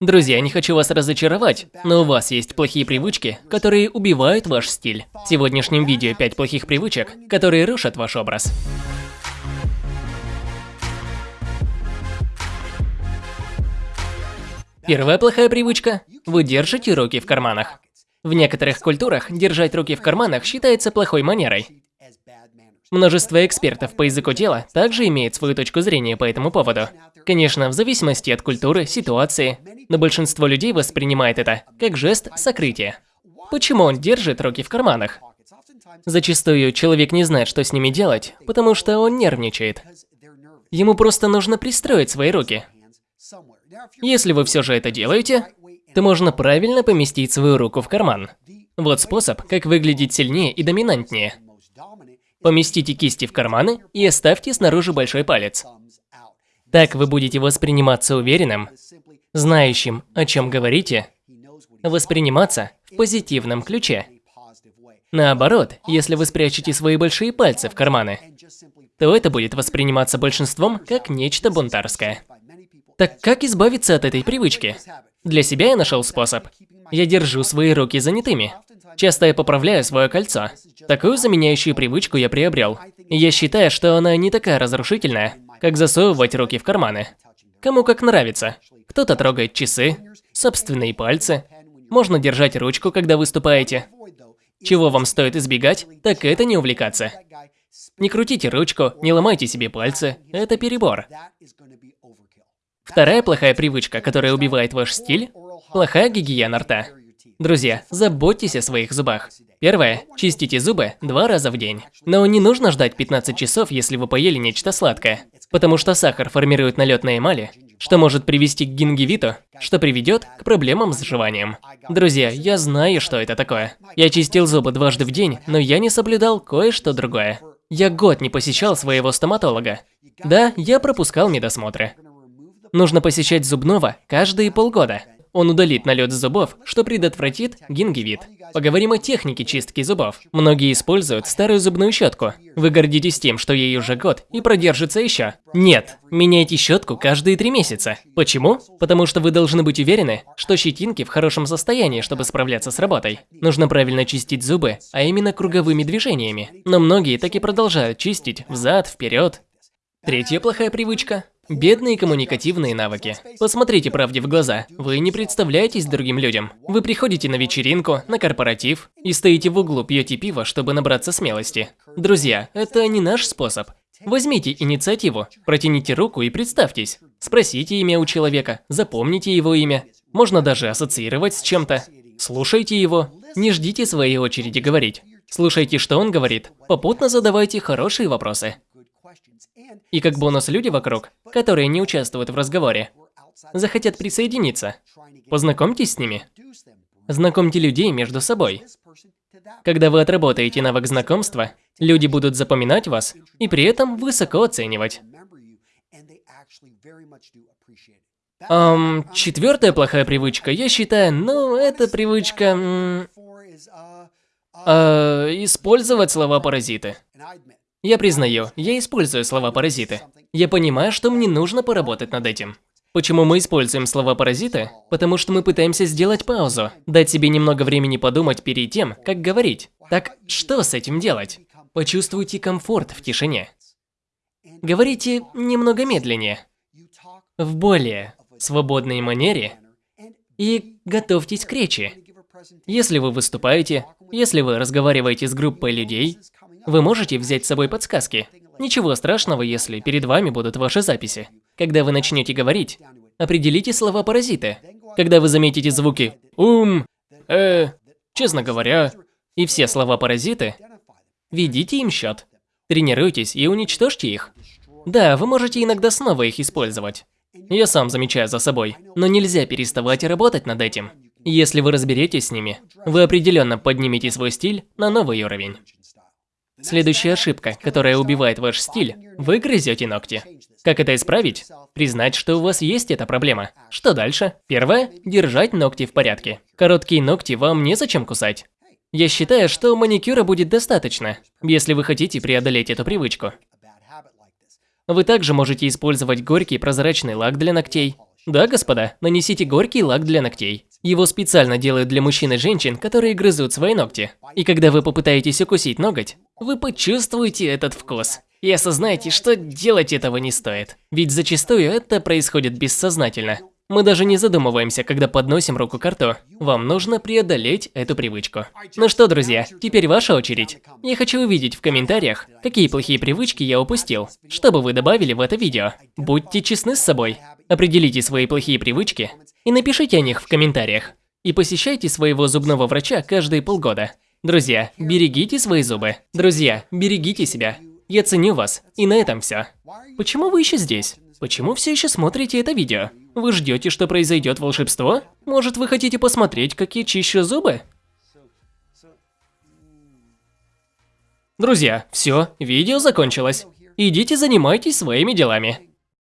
Друзья, не хочу вас разочаровать, но у вас есть плохие привычки, которые убивают ваш стиль. В сегодняшнем видео 5 плохих привычек, которые рушат ваш образ. Первая плохая привычка – вы держите руки в карманах. В некоторых культурах держать руки в карманах считается плохой манерой. Множество экспертов по языку тела также имеют свою точку зрения по этому поводу. Конечно, в зависимости от культуры, ситуации, но большинство людей воспринимает это как жест сокрытия. Почему он держит руки в карманах? Зачастую человек не знает, что с ними делать, потому что он нервничает. Ему просто нужно пристроить свои руки. Если вы все же это делаете, то можно правильно поместить свою руку в карман. Вот способ, как выглядеть сильнее и доминантнее. Поместите кисти в карманы и оставьте снаружи большой палец. Так вы будете восприниматься уверенным, знающим, о чем говорите, восприниматься в позитивном ключе. Наоборот, если вы спрячете свои большие пальцы в карманы, то это будет восприниматься большинством как нечто бунтарское. Так как избавиться от этой привычки? Для себя я нашел способ. Я держу свои руки занятыми. Часто я поправляю свое кольцо. Такую заменяющую привычку я приобрел. Я считаю, что она не такая разрушительная, как засовывать руки в карманы. Кому как нравится. Кто-то трогает часы, собственные пальцы. Можно держать ручку, когда выступаете. Чего вам стоит избегать, так это не увлекаться. Не крутите ручку, не ломайте себе пальцы. Это перебор. Вторая плохая привычка, которая убивает ваш стиль – плохая гигиена рта. Друзья, заботьтесь о своих зубах. Первое. Чистите зубы два раза в день. Но не нужно ждать 15 часов, если вы поели нечто сладкое. Потому что сахар формирует налет на эмали, что может привести к гингивиту, что приведет к проблемам с жеванием. Друзья, я знаю, что это такое. Я чистил зубы дважды в день, но я не соблюдал кое-что другое. Я год не посещал своего стоматолога. Да, я пропускал медосмотры. Нужно посещать зубного каждые полгода. Он удалит налет зубов, что предотвратит гингивит. Поговорим о технике чистки зубов. Многие используют старую зубную щетку. Вы гордитесь тем, что ей уже год и продержится еще. Нет, меняйте щетку каждые три месяца. Почему? Потому что вы должны быть уверены, что щетинки в хорошем состоянии, чтобы справляться с работой. Нужно правильно чистить зубы, а именно круговыми движениями. Но многие так и продолжают чистить взад, вперед. Третья плохая привычка Бедные коммуникативные навыки. Посмотрите правде в глаза. Вы не представляетесь другим людям. Вы приходите на вечеринку, на корпоратив и стоите в углу, пьете пиво, чтобы набраться смелости. Друзья, это не наш способ. Возьмите инициативу, протяните руку и представьтесь. Спросите имя у человека, запомните его имя. Можно даже ассоциировать с чем-то. Слушайте его. Не ждите своей очереди говорить. Слушайте, что он говорит. Попутно задавайте хорошие вопросы. И как бонус люди вокруг, которые не участвуют в разговоре, захотят присоединиться. Познакомьтесь с ними. Знакомьте людей между собой. Когда вы отработаете навык знакомства, люди будут запоминать вас и при этом высоко оценивать. Эм, четвертая плохая привычка, я считаю, ну, это привычка... Э, использовать слова-паразиты. Я признаю, я использую слова-паразиты. Я понимаю, что мне нужно поработать над этим. Почему мы используем слова-паразиты? Потому что мы пытаемся сделать паузу, дать себе немного времени подумать перед тем, как говорить. Так что с этим делать? Почувствуйте комфорт в тишине. Говорите немного медленнее, в более свободной манере и готовьтесь к речи. Если вы выступаете, если вы разговариваете с группой людей, вы можете взять с собой подсказки. Ничего страшного, если перед вами будут ваши записи. Когда вы начнете говорить, определите слова-паразиты. Когда вы заметите звуки «ум», «э», «честно говоря» и все слова-паразиты, ведите им счет. Тренируйтесь и уничтожьте их. Да, вы можете иногда снова их использовать. Я сам замечаю за собой, но нельзя переставать работать над этим. Если вы разберетесь с ними, вы определенно поднимете свой стиль на новый уровень. Следующая ошибка, которая убивает ваш стиль – вы грызете ногти. Как это исправить? Признать, что у вас есть эта проблема. Что дальше? Первое – держать ногти в порядке. Короткие ногти вам незачем кусать. Я считаю, что маникюра будет достаточно, если вы хотите преодолеть эту привычку. Вы также можете использовать горький прозрачный лак для ногтей. Да, господа, нанесите горький лак для ногтей. Его специально делают для мужчин и женщин, которые грызут свои ногти. И когда вы попытаетесь укусить ноготь, вы почувствуете этот вкус. И осознаете, что делать этого не стоит. Ведь зачастую это происходит бессознательно. Мы даже не задумываемся, когда подносим руку к рту. Вам нужно преодолеть эту привычку. Ну что, друзья, теперь ваша очередь. Я хочу увидеть в комментариях, какие плохие привычки я упустил, чтобы вы добавили в это видео. Будьте честны с собой. Определите свои плохие привычки и напишите о них в комментариях. И посещайте своего зубного врача каждые полгода. Друзья, берегите свои зубы. Друзья, берегите себя. Я ценю вас. И на этом все. Почему вы еще здесь? Почему все еще смотрите это видео? Вы ждете, что произойдет волшебство? Может, вы хотите посмотреть, как я чищу зубы? Друзья, все, видео закончилось. Идите занимайтесь своими делами.